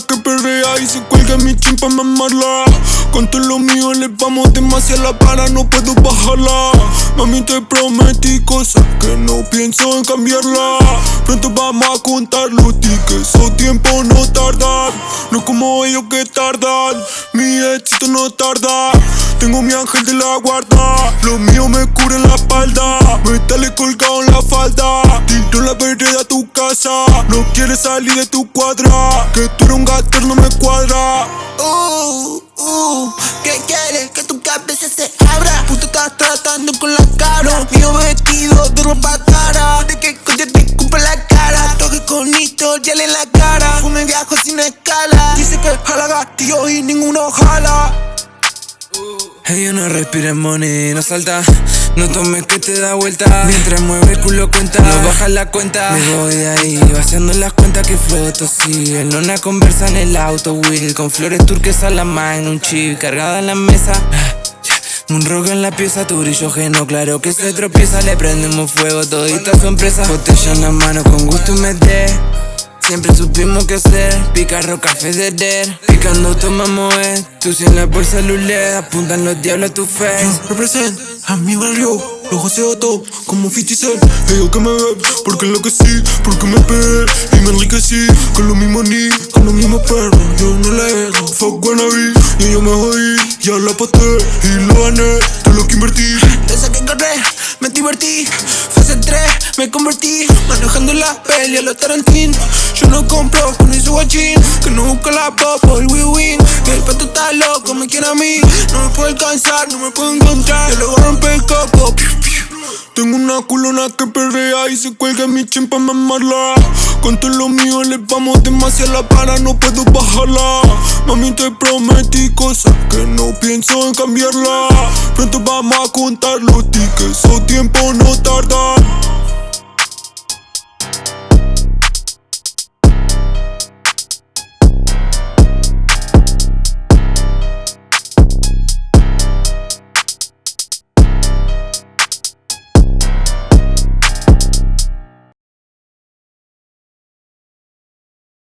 que perrea y se cuelga mi chin pa' mamarla. Con todo lo mío le vamos demasiado la para, no puedo bajarla. Mami te prometí cosas que no pienso en cambiarla. Pronto vamos a contar los tickets, o tiempo no tarda. No como ellos que tardan, mi éxito no tarda. Tengo mi ángel de la guarda, lo mío me cura en la espalda. Metale colgado en la falda, Tinto la vereda tu casa. No quieres salir de tu cuadra, que tú eres un Abra. Puto estás tratando con la cara. Mío vestido de ropa cara. De que coño te cumpla la cara. Toque con historial en la cara. Fume viajo sin escala. Dice que jala gatillo y ninguno jala. Ella no respira money, no salta. No tomes que te da vuelta. Mientras mueve el culo cuenta. No baja la cuenta. Me voy de ahí Vaciando las cuentas que floto. Sí En una conversa en el auto Will Con flores turquesas la mano Un chip cargada en la mesa un rock en la pieza, tu brillo geno, claro que se tropieza. Le prendemos fuego, todita su empresa. Botella en la mano, con gusto y meter Siempre supimos qué hacer, picarro, café de der Picando tomamos eh. Tú la por celular, apuntan los diablos a tu fe. Represent a mi barrio, lo joseo todo como 50 Cent. Ellos que me ven, porque enloquecí, porque me pegué y me enriquecí Con lo mismo ni, con los mismos perros, yo no le erro Fuck wannabe, y yo me jodí, ya la paté y lo gané, todo lo que invertí. Te saqué correr, me divertí. Fase 3, me convertí. Manejando la peli a los Tarantino. Yo no compro con ese guachín Que no busca la pop el win-win Que el pato está loco, me quiere a mí. No me puede alcanzar, no me puede encontrar. Yo le voy a romper el coco. Tengo una culona que perrea y se cuelga mi chin pa' mamarla. Con todo lo mío le vamos demasiado la para, no puedo bajarla Mami te prometí cosas que no pienso en cambiarla Pronto vamos a contar los tickets, o tiempo no tarda